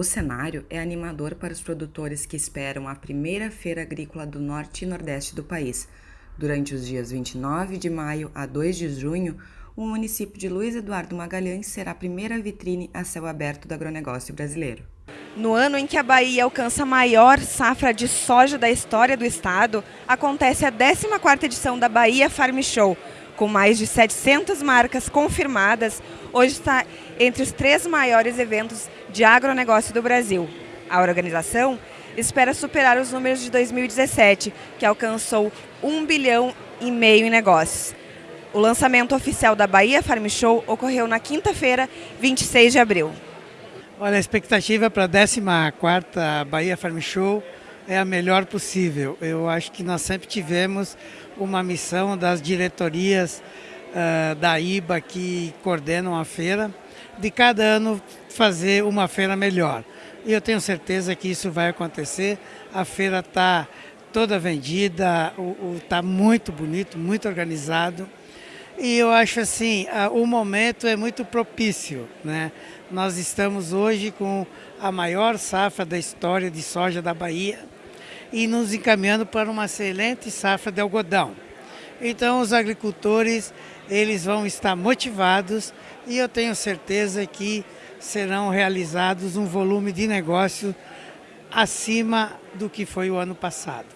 O cenário é animador para os produtores que esperam a primeira feira agrícola do norte e nordeste do país. Durante os dias 29 de maio a 2 de junho, o município de Luiz Eduardo Magalhães será a primeira vitrine a céu aberto do agronegócio brasileiro. No ano em que a Bahia alcança a maior safra de soja da história do estado, acontece a 14ª edição da Bahia Farm Show. Com mais de 700 marcas confirmadas, hoje está entre os três maiores eventos de agronegócio do Brasil. A organização espera superar os números de 2017, que alcançou 1 bilhão e meio em negócios. O lançamento oficial da Bahia Farm Show ocorreu na quinta-feira, 26 de abril. Olha, a expectativa para a 14ª Bahia Farm Show é a melhor possível. Eu acho que nós sempre tivemos uma missão das diretorias uh, da IBA que coordenam a feira, de cada ano fazer uma feira melhor. E eu tenho certeza que isso vai acontecer. A feira está toda vendida, está muito bonito, muito organizado. E eu acho assim, o momento é muito propício. Né? Nós estamos hoje com a maior safra da história de soja da Bahia e nos encaminhando para uma excelente safra de algodão. Então os agricultores eles vão estar motivados e eu tenho certeza que serão realizados um volume de negócio acima do que foi o ano passado.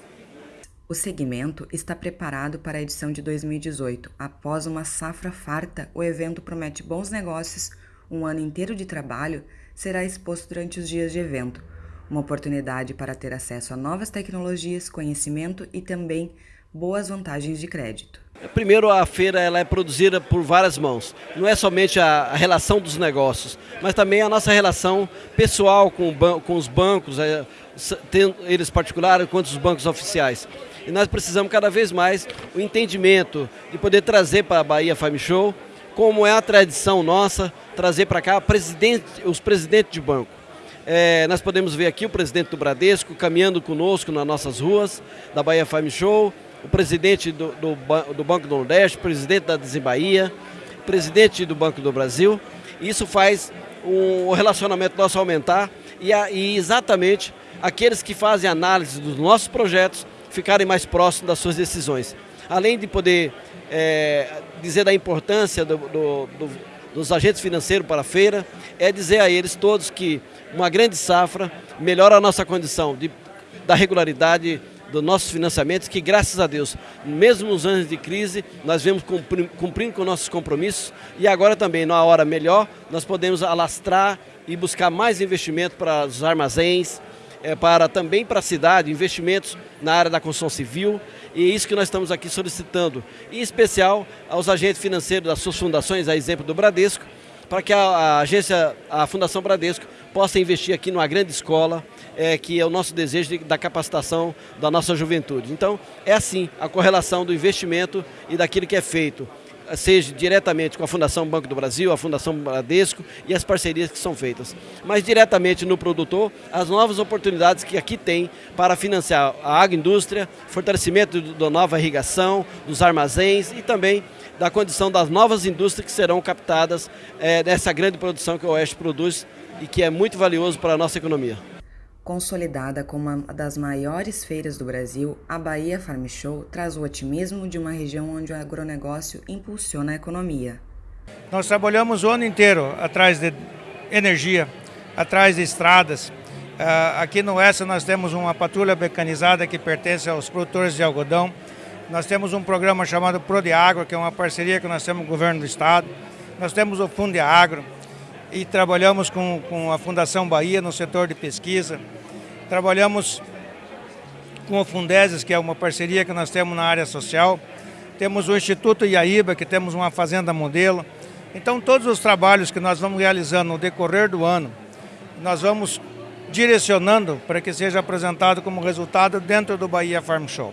O segmento está preparado para a edição de 2018. Após uma safra farta, o evento promete bons negócios, um ano inteiro de trabalho será exposto durante os dias de evento, uma oportunidade para ter acesso a novas tecnologias, conhecimento e também boas vantagens de crédito. Primeiro, a feira ela é produzida por várias mãos. Não é somente a, relação dos negócios, mas também a nossa relação pessoal com, com os bancos, é, eles particulares quanto os bancos oficiais. E nós precisamos cada vez mais o entendimento de poder trazer para a Bahia Farm Show, como é a tradição nossa, trazer para cá presidente, os presidentes de banco. É, nós podemos ver aqui o presidente do Bradesco caminhando conosco nas nossas ruas da Bahia Farm Show, o presidente do, do, do Banco do Nordeste, presidente da Desembahia, presidente do Banco do Brasil. Isso faz o relacionamento nosso aumentar e, a, e exatamente aqueles que fazem análise dos nossos projetos ficarem mais próximos das suas decisões. Além de poder é, dizer da importância do, do, do, dos agentes financeiros para a feira, é dizer a eles todos que uma grande safra melhora a nossa condição de, da regularidade dos nossos financiamentos, que graças a Deus, mesmo nos anos de crise, nós vemos cumprindo com nossos compromissos e agora também, na hora melhor, nós podemos alastrar e buscar mais investimento para os armazéns, é, para também para a cidade, investimentos na área da construção civil, e é isso que nós estamos aqui solicitando, em especial aos agentes financeiros das suas fundações, a exemplo do Bradesco, para que a, a agência, a Fundação Bradesco, possa investir aqui numa grande escola, é, que é o nosso desejo de, da capacitação da nossa juventude. Então, é assim a correlação do investimento e daquilo que é feito seja diretamente com a Fundação Banco do Brasil, a Fundação Bradesco e as parcerias que são feitas, mas diretamente no produtor, as novas oportunidades que aqui tem para financiar a agroindústria, fortalecimento da nova irrigação, dos armazéns e também da condição das novas indústrias que serão captadas é, nessa grande produção que o Oeste produz e que é muito valioso para a nossa economia. Consolidada como uma das maiores feiras do Brasil, a Bahia Farm Show traz o otimismo de uma região onde o agronegócio impulsiona a economia. Nós trabalhamos o ano inteiro atrás de energia, atrás de estradas. Ah, aqui no Oeste nós temos uma patrulha mecanizada que pertence aos produtores de algodão. Nós temos um programa chamado Prodiagro, que é uma parceria que nós temos com o governo do estado. Nós temos o Fundo de Agro, e trabalhamos com, com a Fundação Bahia no setor de pesquisa. Trabalhamos com o Fundeses, que é uma parceria que nós temos na área social. Temos o Instituto Iaíba, que temos uma fazenda modelo. Então, todos os trabalhos que nós vamos realizando no decorrer do ano, nós vamos direcionando para que seja apresentado como resultado dentro do Bahia Farm Show.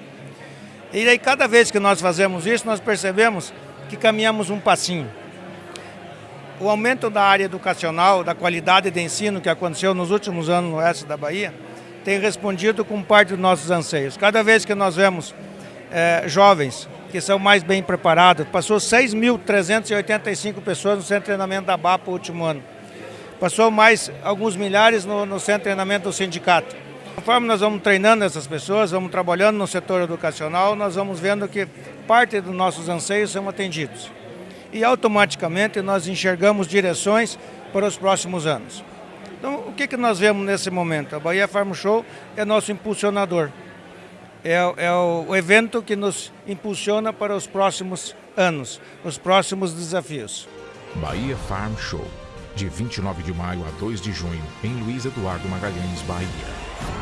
E aí, cada vez que nós fazemos isso, nós percebemos que caminhamos um passinho. O aumento da área educacional, da qualidade de ensino que aconteceu nos últimos anos no oeste da Bahia, tem respondido com parte dos nossos anseios. Cada vez que nós vemos é, jovens que são mais bem preparados, passou 6.385 pessoas no centro de treinamento da BAPA no último ano. Passou mais alguns milhares no, no centro de treinamento do sindicato. Conforme nós vamos treinando essas pessoas, vamos trabalhando no setor educacional, nós vamos vendo que parte dos nossos anseios são atendidos. E automaticamente nós enxergamos direções para os próximos anos. Então, o que, que nós vemos nesse momento? A Bahia Farm Show é nosso impulsionador. É, é o, evento que nos impulsiona para os próximos anos, os próximos desafios. Bahia Farm Show, de 29 de maio a 2 de junho, em Luiz Eduardo Magalhães, Bahia.